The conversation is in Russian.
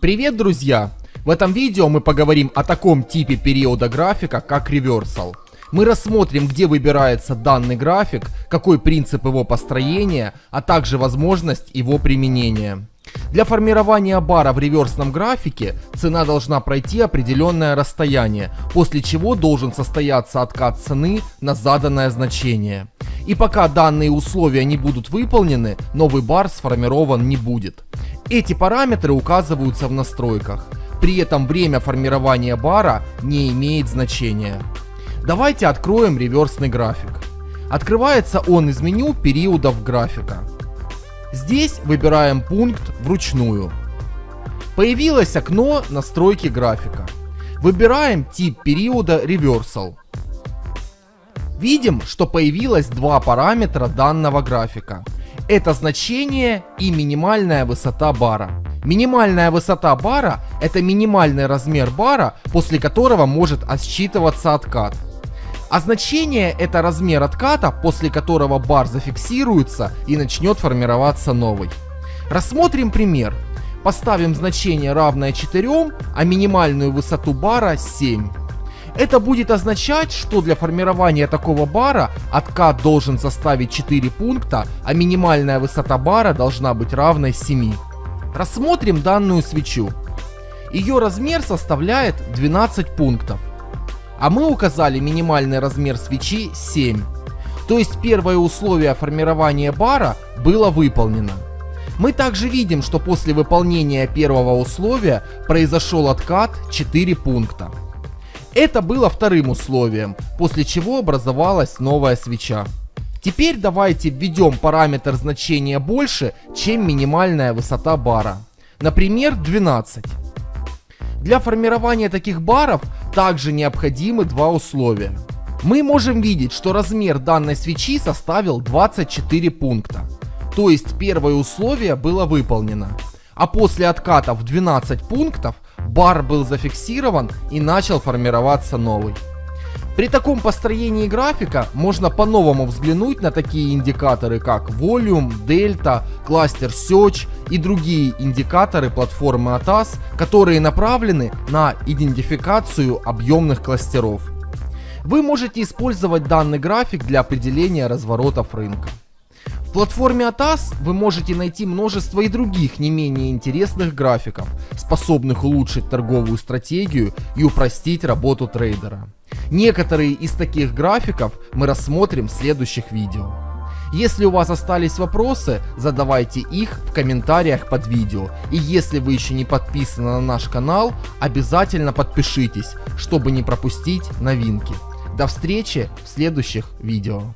Привет, друзья! В этом видео мы поговорим о таком типе периода графика, как реверсал. Мы рассмотрим, где выбирается данный график, какой принцип его построения, а также возможность его применения. Для формирования бара в реверсном графике цена должна пройти определенное расстояние, после чего должен состояться откат цены на заданное значение. И пока данные условия не будут выполнены, новый бар сформирован не будет. Эти параметры указываются в настройках. При этом время формирования бара не имеет значения. Давайте откроем реверсный график. Открывается он из меню периодов графика. Здесь выбираем пункт вручную. Появилось окно настройки графика. Выбираем тип периода Reversal. Видим, что появилось два параметра данного графика. Это значение и минимальная высота бара. Минимальная высота бара – это минимальный размер бара, после которого может отсчитываться откат. А значение – это размер отката, после которого бар зафиксируется и начнет формироваться новый. Рассмотрим пример. Поставим значение равное 4, а минимальную высоту бара 7. Это будет означать, что для формирования такого бара откат должен составить 4 пункта, а минимальная высота бара должна быть равной 7. Рассмотрим данную свечу. Ее размер составляет 12 пунктов. А мы указали минимальный размер свечи 7. То есть первое условие формирования бара было выполнено. Мы также видим, что после выполнения первого условия произошел откат 4 пункта. Это было вторым условием, после чего образовалась новая свеча. Теперь давайте введем параметр значения больше, чем минимальная высота бара. Например, 12. Для формирования таких баров также необходимы два условия. Мы можем видеть, что размер данной свечи составил 24 пункта. То есть первое условие было выполнено. А после отката в 12 пунктов бар был зафиксирован и начал формироваться новый. При таком построении графика можно по-новому взглянуть на такие индикаторы, как Volume, Delta, Cluster Search и другие индикаторы платформы ATAS, которые направлены на идентификацию объемных кластеров. Вы можете использовать данный график для определения разворотов рынка. В платформе ATAS вы можете найти множество и других не менее интересных графиков, способных улучшить торговую стратегию и упростить работу трейдера. Некоторые из таких графиков мы рассмотрим в следующих видео. Если у вас остались вопросы, задавайте их в комментариях под видео. И если вы еще не подписаны на наш канал, обязательно подпишитесь, чтобы не пропустить новинки. До встречи в следующих видео.